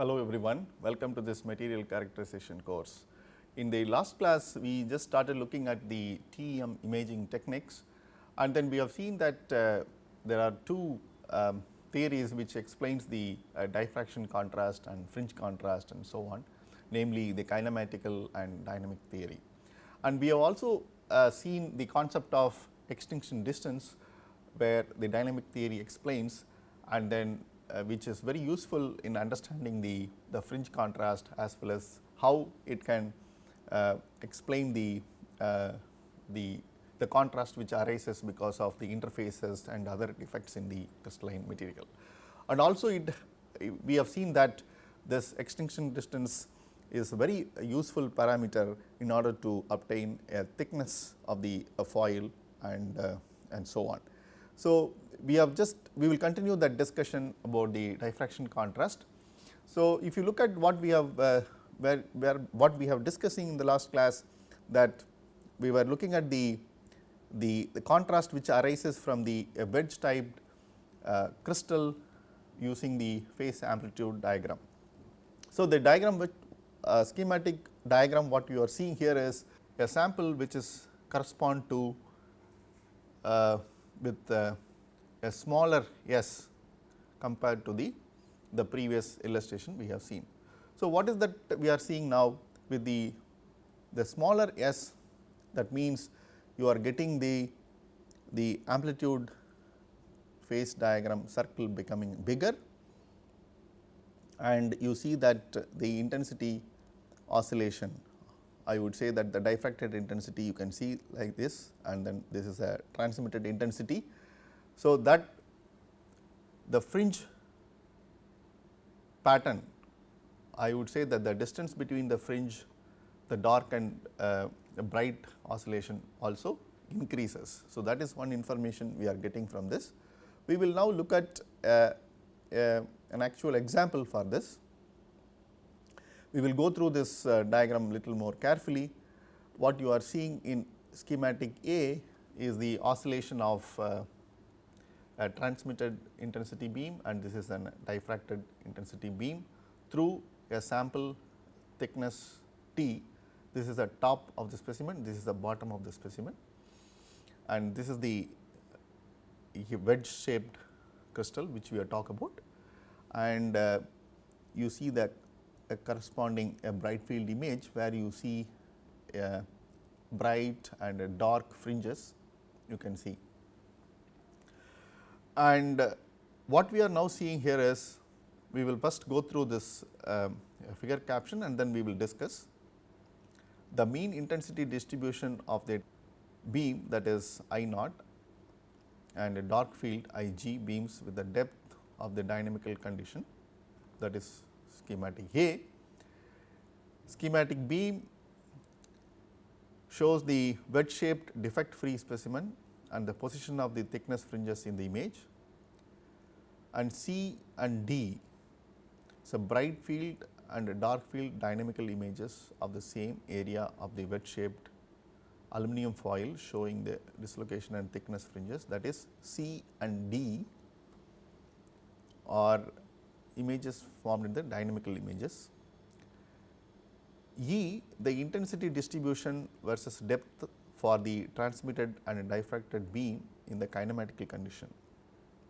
Hello everyone, welcome to this material characterization course. In the last class, we just started looking at the TEM imaging techniques and then we have seen that uh, there are two um, theories which explains the uh, diffraction contrast and fringe contrast and so on, namely the kinematical and dynamic theory. And we have also uh, seen the concept of extinction distance where the dynamic theory explains and then which is very useful in understanding the, the fringe contrast as well as how it can uh, explain the, uh, the, the contrast which arises because of the interfaces and other effects in the crystalline material. And also it we have seen that this extinction distance is a very useful parameter in order to obtain a thickness of the foil and, uh, and so on. So, we have just we will continue that discussion about the diffraction contrast. So, if you look at what we have uh, where, where what we have discussing in the last class that we were looking at the, the, the contrast which arises from the wedge typed uh, crystal using the phase amplitude diagram. So, the diagram which uh, schematic diagram what you are seeing here is a sample which is correspond to uh, with uh, a smaller s compared to the, the previous illustration we have seen. So, what is that we are seeing now with the, the smaller s that means you are getting the, the amplitude phase diagram circle becoming bigger and you see that the intensity oscillation I would say that the diffracted intensity you can see like this and then this is a transmitted intensity so, that the fringe pattern I would say that the distance between the fringe the dark and uh, bright oscillation also increases. So, that is one information we are getting from this. We will now look at uh, uh, an actual example for this. We will go through this uh, diagram little more carefully. What you are seeing in schematic A is the oscillation of uh, a transmitted intensity beam and this is an diffracted intensity beam through a sample thickness T. This is the top of the specimen, this is the bottom of the specimen. And this is the wedge shaped crystal which we are talk about. And uh, you see that a corresponding a bright field image where you see a bright and dark fringes. You can see and uh, what we are now seeing here is we will first go through this um, figure caption and then we will discuss the mean intensity distribution of the beam that is I naught and a dark field I g beams with the depth of the dynamical condition that is schematic A. Schematic B shows the wedge shaped defect free specimen and the position of the thickness fringes in the image and C and D so bright field and dark field dynamical images of the same area of the wedge shaped aluminum foil showing the dislocation and thickness fringes that is C and D are images formed in the dynamical images. E the intensity distribution versus depth for the transmitted and diffracted beam in the kinematical condition.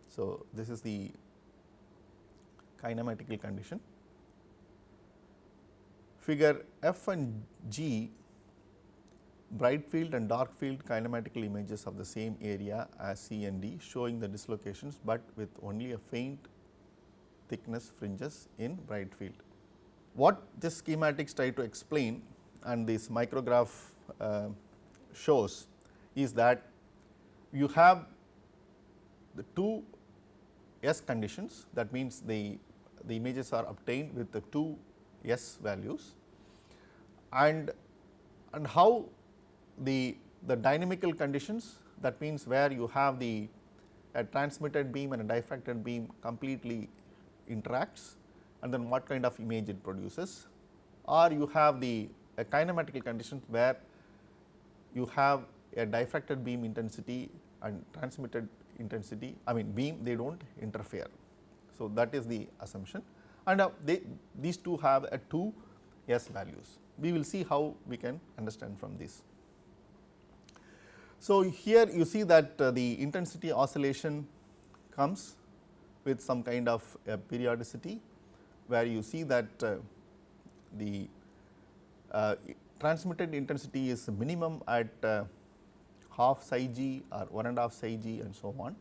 So, this is the kinematical condition. Figure F and G bright field and dark field kinematical images of the same area as C and D showing the dislocations, but with only a faint thickness fringes in bright field. What this schematics try to explain and this micrograph uh, shows is that you have the two S conditions that means the, the images are obtained with the two S values. And, and how the, the dynamical conditions that means where you have the a transmitted beam and a diffracted beam completely interacts and then what kind of image it produces. Or you have the kinematical conditions where you have a diffracted beam intensity and transmitted intensity I mean beam they do not interfere. So, that is the assumption and uh, they, these two have a 2 S values. We will see how we can understand from this. So, here you see that uh, the intensity oscillation comes with some kind of periodicity where you see that uh, the uh, transmitted intensity is minimum at uh, half psi g or one and half psi g and so on.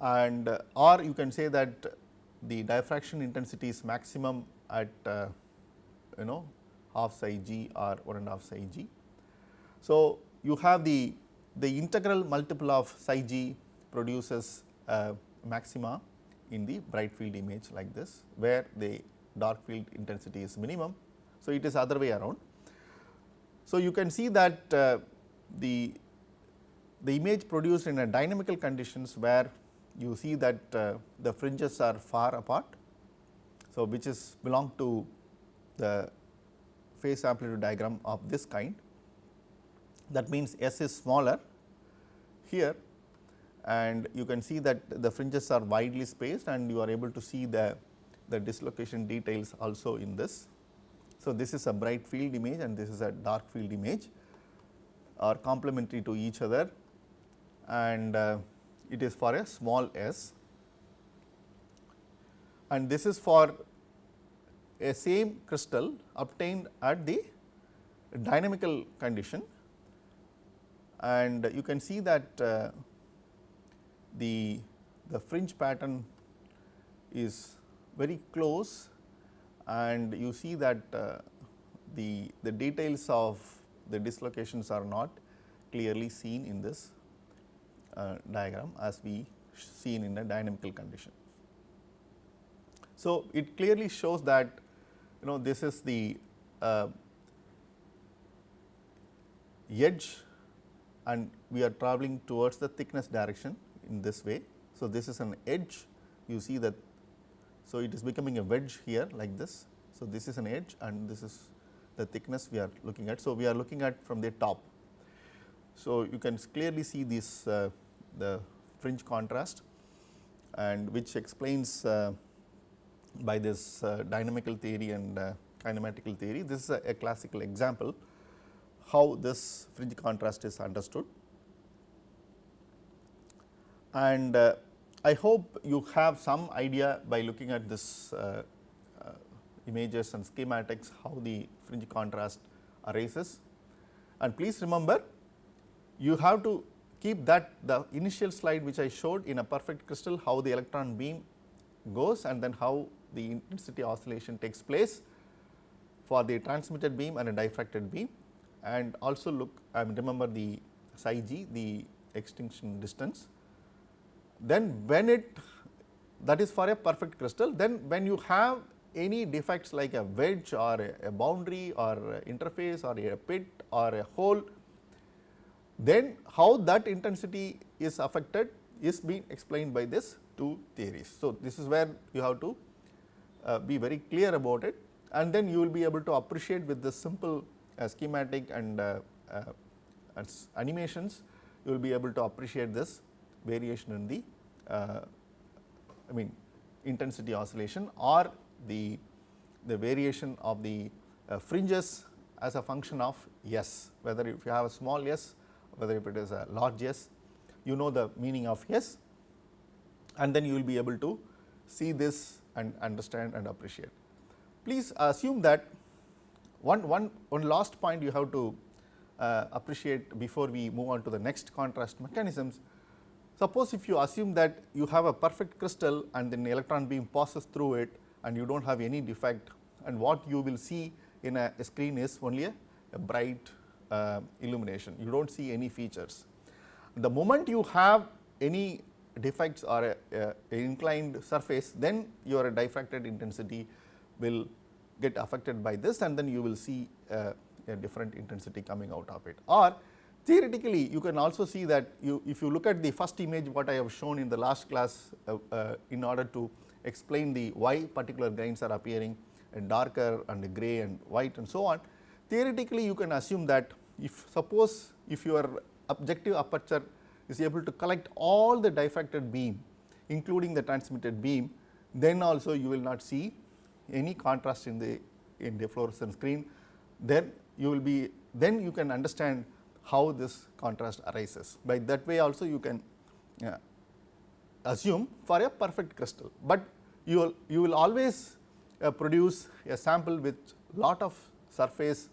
And uh, or you can say that the diffraction intensity is maximum at uh, you know half psi g or one and half psi g. So, you have the the integral multiple of psi g produces maxima in the bright field image like this, where the dark field intensity is minimum. So, it is other way around. So, you can see that uh, the, the image produced in a dynamical conditions where you see that uh, the fringes are far apart. So, which is belong to the phase amplitude diagram of this kind that means S is smaller here and you can see that the fringes are widely spaced and you are able to see the, the dislocation details also in this. So, this is a bright field image and this is a dark field image are complementary to each other and uh, it is for a small s. And this is for a same crystal obtained at the dynamical condition. And you can see that uh, the, the fringe pattern is very close and you see that uh, the, the details of the dislocations are not clearly seen in this uh, diagram as we seen in a dynamical condition. So, it clearly shows that you know this is the uh, edge and we are traveling towards the thickness direction in this way. So, this is an edge you see that. So, it is becoming a wedge here like this. So, this is an edge and this is the thickness we are looking at. So, we are looking at from the top. So, you can clearly see this uh, the fringe contrast and which explains uh, by this uh, dynamical theory and uh, kinematical theory. This is a, a classical example how this fringe contrast is understood and uh, I hope you have some idea by looking at this uh, uh, images and schematics how the fringe contrast arises. And please remember you have to keep that the initial slide which I showed in a perfect crystal how the electron beam goes and then how the intensity oscillation takes place for the transmitted beam and a diffracted beam and also look I remember the psi g the extinction distance then when it that is for a perfect crystal, then when you have any defects like a wedge or a, a boundary or a interface or a pit or a hole, then how that intensity is affected is being explained by this two theories. So, this is where you have to uh, be very clear about it and then you will be able to appreciate with the simple uh, schematic and uh, uh animations, you will be able to appreciate this variation in the uh, I mean intensity oscillation or the, the variation of the uh, fringes as a function of S, whether if you have a small s, whether if it is a large s, you know the meaning of S and then you will be able to see this and understand and appreciate. Please assume that one, one, one last point you have to uh, appreciate before we move on to the next contrast mechanisms Suppose if you assume that you have a perfect crystal and then electron beam passes through it and you do not have any defect and what you will see in a, a screen is only a, a bright uh, illumination, you do not see any features. The moment you have any defects or a, a, inclined surface, then your diffracted intensity will get affected by this and then you will see uh, a different intensity coming out of it. Or Theoretically, you can also see that you if you look at the first image what I have shown in the last class uh, uh, in order to explain the why particular grains are appearing and darker and gray and white and so on. Theoretically, you can assume that if suppose if your objective aperture is able to collect all the diffracted beam including the transmitted beam, then also you will not see any contrast in the in the fluorescent screen, then you will be then you can understand how this contrast arises. By that way also you can uh, assume for a perfect crystal, but you will you will always uh, produce a sample with lot of surface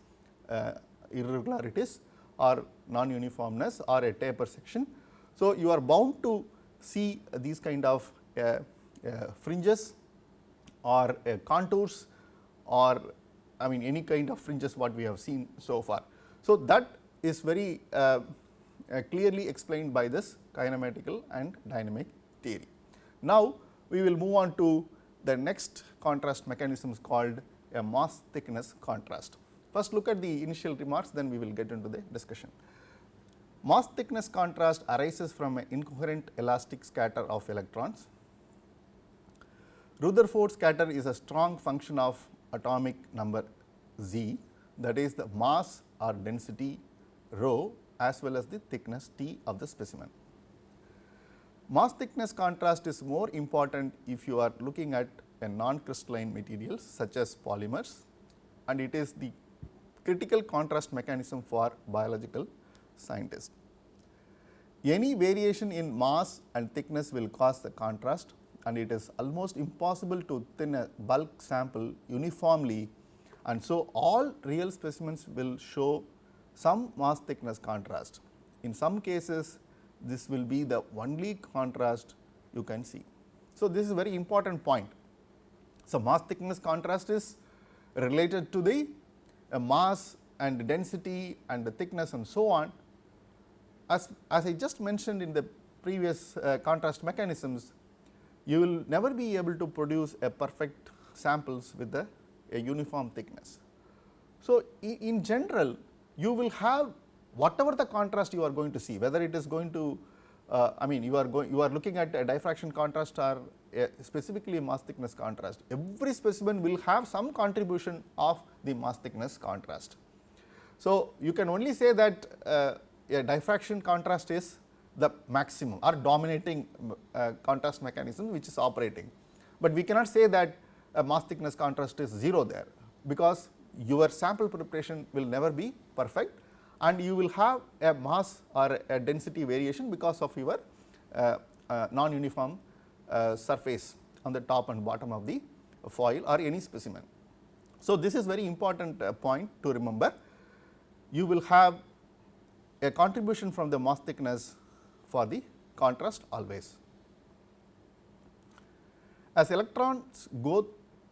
uh, irregularities or non-uniformness or a taper section. So, you are bound to see these kind of uh, uh, fringes or uh, contours or I mean any kind of fringes what we have seen so far. So, that is very uh, uh, clearly explained by this kinematical and dynamic theory. Now, we will move on to the next contrast mechanisms called a mass thickness contrast. First look at the initial remarks then we will get into the discussion. Mass thickness contrast arises from an incoherent elastic scatter of electrons. Rutherford scatter is a strong function of atomic number z that is the mass or density rho as well as the thickness T of the specimen. Mass thickness contrast is more important if you are looking at a non-crystalline materials such as polymers and it is the critical contrast mechanism for biological scientists. Any variation in mass and thickness will cause the contrast and it is almost impossible to thin a bulk sample uniformly and so all real specimens will show some mass thickness contrast. In some cases this will be the only contrast you can see. So, this is very important point. So, mass thickness contrast is related to the uh, mass and density and the thickness and so on. As, as I just mentioned in the previous uh, contrast mechanisms, you will never be able to produce a perfect samples with a, uniform thickness. So, in general you will have whatever the contrast you are going to see, whether it is going to uh, I mean you are going you are looking at a diffraction contrast or specifically mass thickness contrast. Every specimen will have some contribution of the mass thickness contrast. So, you can only say that uh, a diffraction contrast is the maximum or dominating uh, contrast mechanism which is operating, but we cannot say that a mass thickness contrast is 0 there, because your sample preparation will never be perfect and you will have a mass or a density variation because of your uh, uh, non-uniform uh, surface on the top and bottom of the foil or any specimen. So, this is very important uh, point to remember. You will have a contribution from the mass thickness for the contrast always. As electrons go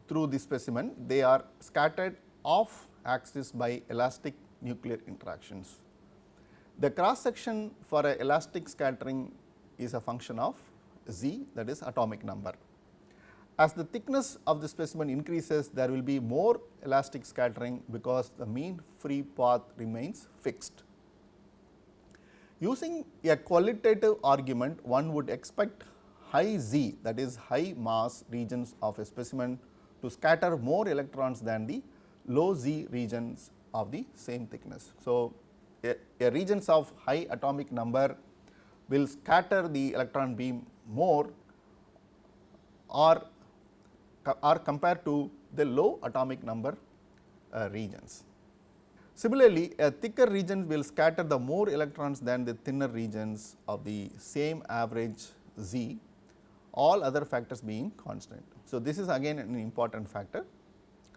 through the specimen, they are scattered off axis by elastic nuclear interactions. The cross section for a elastic scattering is a function of z that is atomic number. As the thickness of the specimen increases, there will be more elastic scattering because the mean free path remains fixed. Using a qualitative argument, one would expect high z that is high mass regions of a specimen to scatter more electrons than the low z regions of the same thickness. So, a, a regions of high atomic number will scatter the electron beam more or, or compared to the low atomic number uh, regions. Similarly, a thicker region will scatter the more electrons than the thinner regions of the same average z, all other factors being constant. So, this is again an important factor.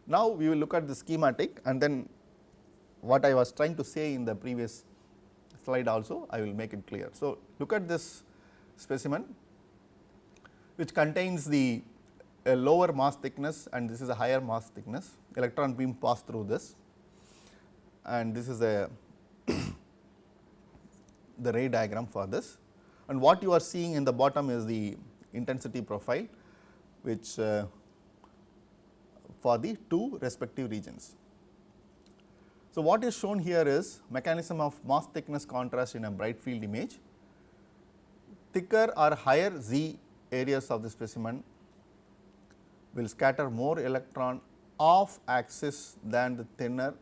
Now, we will look at the schematic and then what I was trying to say in the previous slide also I will make it clear. So, look at this specimen which contains the lower mass thickness and this is a higher mass thickness electron beam pass through this and this is a the ray diagram for this and what you are seeing in the bottom is the intensity profile which uh, for the two respective regions. So, what is shown here is mechanism of mass thickness contrast in a bright field image. Thicker or higher Z areas of the specimen will scatter more electron off axis than the thinner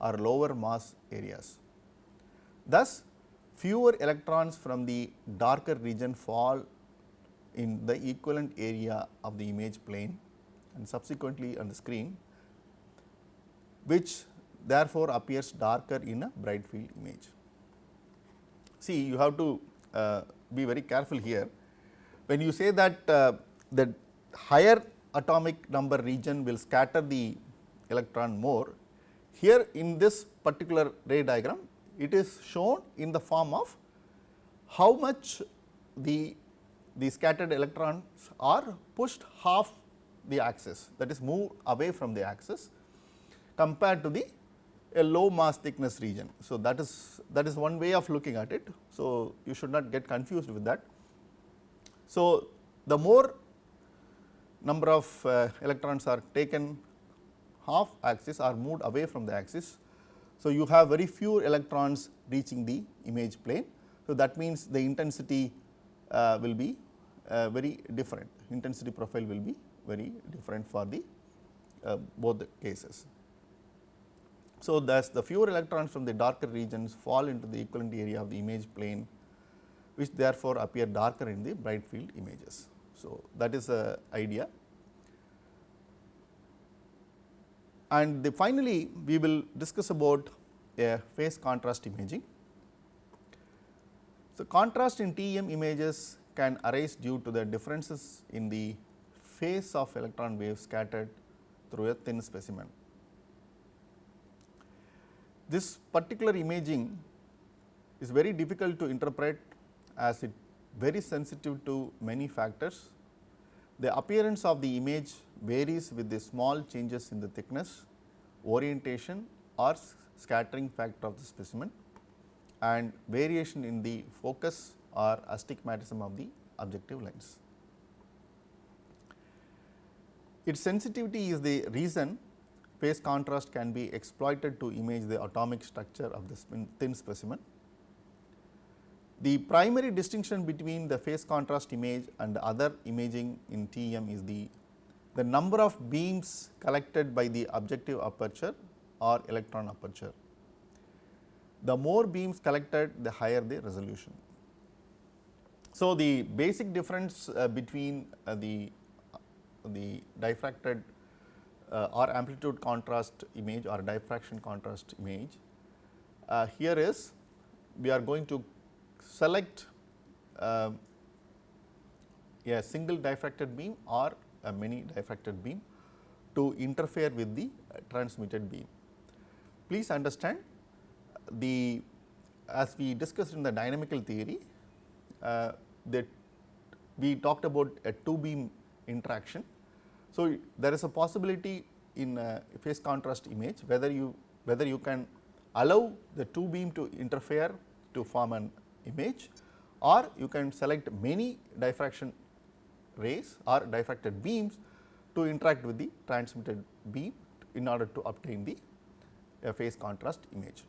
or lower mass areas. Thus, fewer electrons from the darker region fall in the equivalent area of the image plane and subsequently on the screen which therefore appears darker in a bright field image. See you have to uh, be very careful here when you say that uh, the higher atomic number region will scatter the electron more here in this particular ray diagram it is shown in the form of how much the the scattered electrons are pushed half the axis that is moved away from the axis compared to the a low mass thickness region. So, that is that is one way of looking at it. So, you should not get confused with that. So, the more number of uh, electrons are taken half axis are moved away from the axis. So, you have very few electrons reaching the image plane. So, that means the intensity uh, will be uh, very different, intensity profile will be very different for the uh, both the cases. So, thus the fewer electrons from the darker regions fall into the equivalent area of the image plane which therefore appear darker in the bright field images. So, that is the idea. And the finally, we will discuss about a phase contrast imaging. So, contrast in TEM images can arise due to the differences in the phase of electron wave scattered through a thin specimen. This particular imaging is very difficult to interpret as it very sensitive to many factors. The appearance of the image varies with the small changes in the thickness, orientation or scattering factor of the specimen and variation in the focus or astigmatism of the objective lens. Its sensitivity is the reason phase contrast can be exploited to image the atomic structure of the thin specimen. The primary distinction between the phase contrast image and other imaging in TEM is the, the number of beams collected by the objective aperture or electron aperture. The more beams collected, the higher the resolution. So, the basic difference uh, between uh, the, the diffracted uh, or amplitude contrast image or diffraction contrast image. Uh, here is we are going to select uh, a single diffracted beam or a many diffracted beam to interfere with the transmitted beam. Please understand the as we discussed in the dynamical theory uh, that we talked about a two beam interaction so, there is a possibility in a phase contrast image whether you whether you can allow the two beam to interfere to form an image or you can select many diffraction rays or diffracted beams to interact with the transmitted beam in order to obtain the phase contrast image.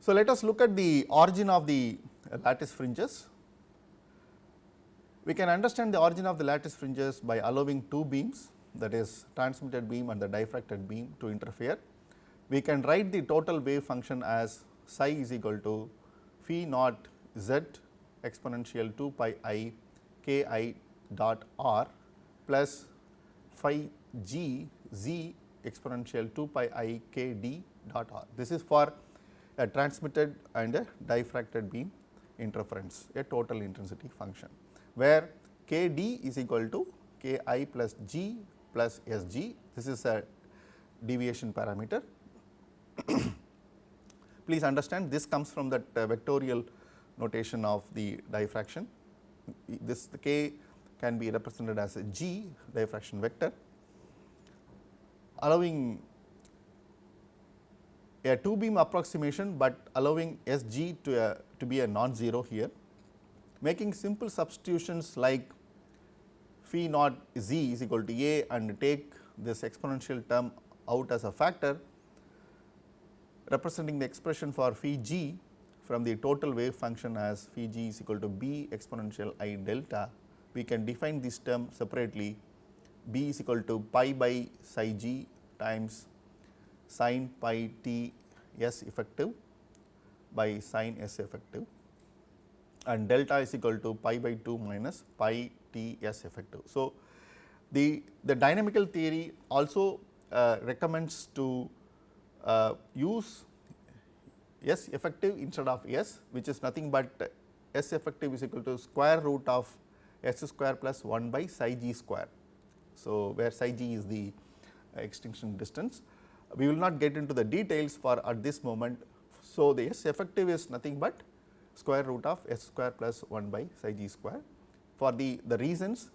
So, let us look at the origin of the lattice fringes we can understand the origin of the lattice fringes by allowing two beams that is transmitted beam and the diffracted beam to interfere. We can write the total wave function as psi is equal to phi naught z exponential 2 pi i k i dot r plus phi g z exponential 2 pi i k d dot r. This is for a transmitted and a diffracted beam interference, a total intensity function where k d is equal to k i plus g plus s g. This is a deviation parameter. Please understand this comes from that uh, vectorial notation of the diffraction. This the k can be represented as a g diffraction vector allowing a two beam approximation, but allowing S g to, a, to be a non-zero here making simple substitutions like phi naught z is equal to a and take this exponential term out as a factor representing the expression for phi g from the total wave function as phi g is equal to b exponential i delta, we can define this term separately. B is equal to pi by psi g times sin pi t s effective by sin s effective and delta is equal to pi by 2 minus pi T S effective. So, the, the dynamical theory also uh, recommends to uh, use S effective instead of S which is nothing but S effective is equal to square root of S square plus 1 by psi g square. So, where psi g is the extinction distance. We will not get into the details for at this moment. So, the S effective is nothing but square root of S square plus 1 by psi g square for the, the reasons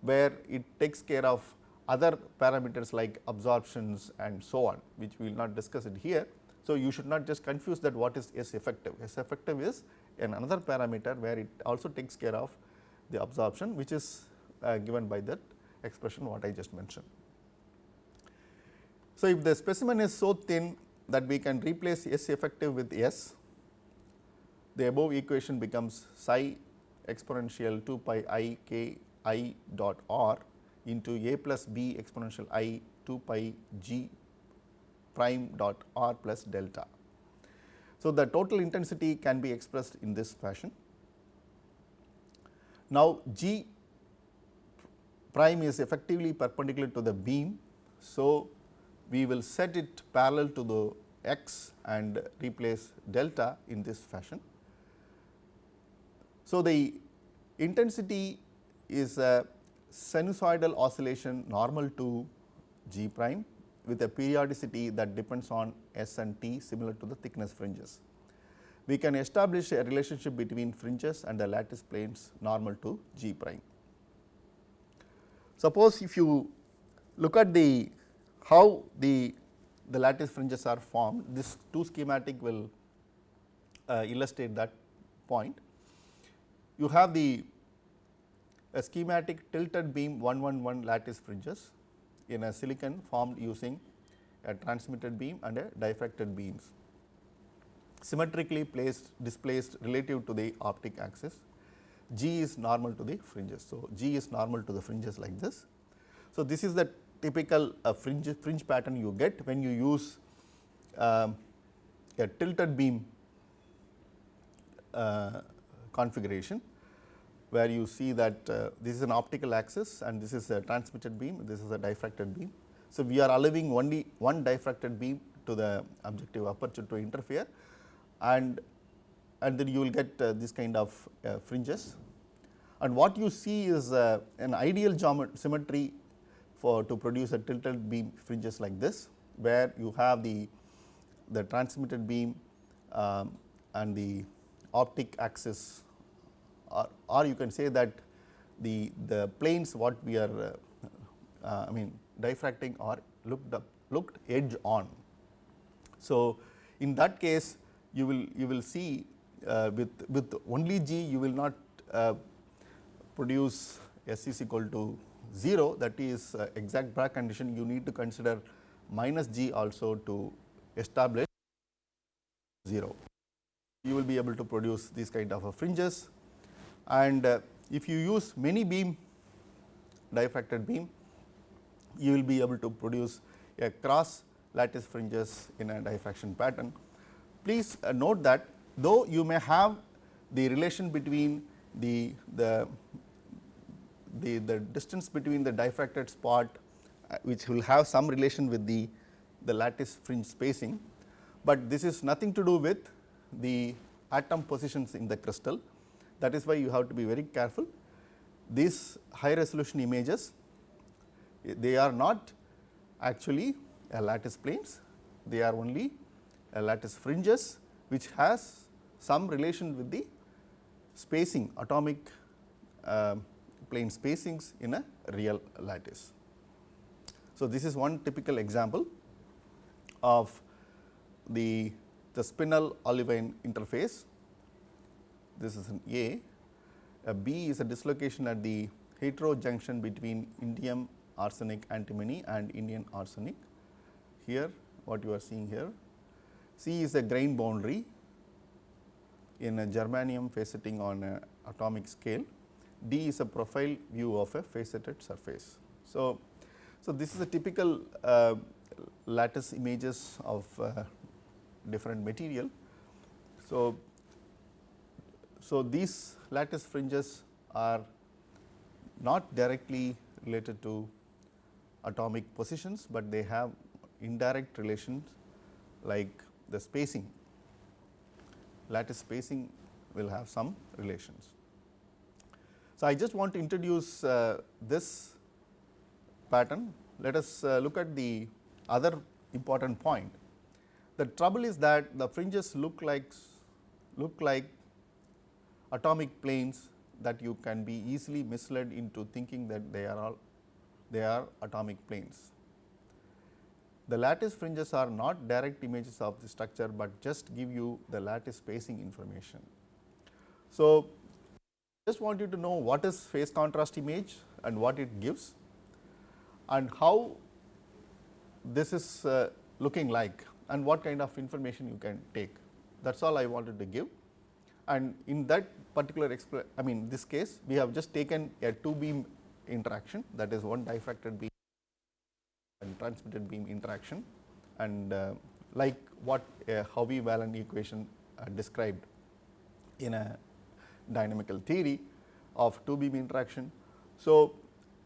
where it takes care of other parameters like absorptions and so on which we will not discuss it here. So, you should not just confuse that what is S effective. S effective is an another parameter where it also takes care of the absorption which is uh, given by that expression what I just mentioned. So, if the specimen is so thin that we can replace S effective with S, the above equation becomes psi exponential 2 pi i k i dot r into a plus b exponential i 2 pi g prime dot r plus delta. So, the total intensity can be expressed in this fashion. Now, g prime is effectively perpendicular to the beam. So, we will set it parallel to the x and replace delta in this fashion. So, the intensity is a sinusoidal oscillation normal to g prime with a periodicity that depends on S and T similar to the thickness fringes. We can establish a relationship between fringes and the lattice planes normal to g prime. Suppose if you look at the how the, the lattice fringes are formed, this two schematic will uh, illustrate that point. You have the schematic tilted beam 111 lattice fringes in a silicon formed using a transmitted beam and a diffracted beams symmetrically placed displaced relative to the optic axis. G is normal to the fringes. So, G is normal to the fringes like this. So, this is the typical uh, fringe, fringe pattern you get when you use uh, a tilted beam uh, configuration where you see that uh, this is an optical axis and this is a transmitted beam, this is a diffracted beam. So, we are allowing only one diffracted beam to the objective aperture to interfere and and then you will get uh, this kind of uh, fringes. And what you see is uh, an ideal geometry symmetry for to produce a tilted beam fringes like this, where you have the the transmitted beam um, and the optic axis or, or you can say that the, the planes what we are uh, uh, I mean diffracting are looked up looked edge on. So, in that case you will you will see uh, with with only G you will not uh, produce S is equal to 0 that is uh, exact Bragg condition you need to consider minus G also to establish 0. You will be able to produce these kind of fringes and uh, if you use many beam diffracted beam you will be able to produce a cross lattice fringes in a diffraction pattern. Please uh, note that though you may have the relation between the, the, the, the distance between the diffracted spot uh, which will have some relation with the, the lattice fringe spacing, but this is nothing to do with the atom positions in the crystal that is why you have to be very careful. These high resolution images, they are not actually a lattice planes, they are only lattice fringes which has some relation with the spacing atomic uh, plane spacings in a real lattice. So, this is one typical example of the, the spinel olivine interface this is an A. A B is a dislocation at the heterojunction between indium arsenic antimony and indium arsenic. Here what you are seeing here. C is a grain boundary in a germanium faceting on a atomic scale. D is a profile view of a faceted surface. So, so this is a typical uh, lattice images of uh, different material. So, So, these lattice fringes are not directly related to atomic positions, but they have indirect relations like the spacing lattice spacing will have some relations. So, I just want to introduce uh, this pattern. Let us uh, look at the other important point. The trouble is that the fringes look like look like atomic planes that you can be easily misled into thinking that they are all they are atomic planes. The lattice fringes are not direct images of the structure, but just give you the lattice spacing information. So, just want you to know what is phase contrast image and what it gives and how this is uh, looking like and what kind of information you can take. That is all I wanted to give and in that particular I mean this case we have just taken a two beam interaction that is one diffracted beam and transmitted beam interaction and uh, like what a Howie-Whelan equation uh, described in a dynamical theory of two beam interaction. So,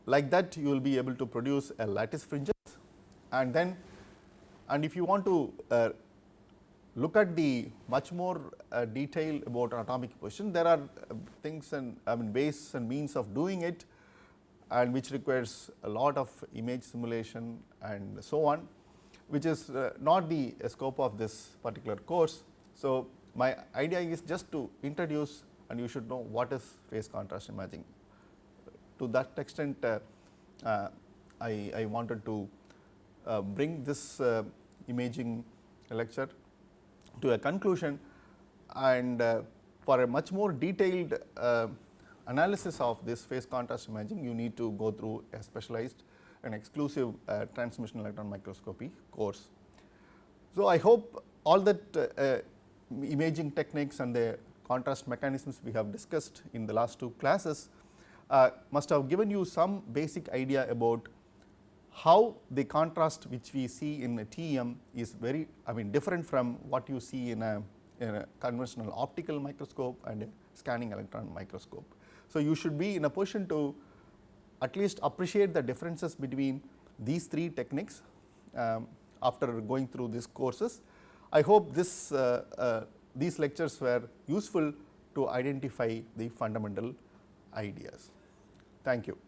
like that you will be able to produce a lattice fringes and then and if you want to uh, look at the much more uh, detail about atomic position there are uh, things and I mean ways and means of doing it and which requires a lot of image simulation and so on, which is uh, not the scope of this particular course. So, my idea is just to introduce and you should know what is phase contrast imaging. To that extent, uh, uh, I, I, wanted to uh, bring this uh, imaging lecture to a conclusion and uh, for a much more detailed analysis of this phase contrast imaging, you need to go through a specialized and exclusive uh, transmission electron microscopy course. So, I hope all that uh, uh, imaging techniques and the contrast mechanisms we have discussed in the last two classes uh, must have given you some basic idea about how the contrast which we see in a TEM is very I mean different from what you see in a, in a conventional optical microscope and a scanning electron microscope. So, you should be in a position to at least appreciate the differences between these three techniques um, after going through these courses. I hope this uh, uh, these lectures were useful to identify the fundamental ideas. Thank you.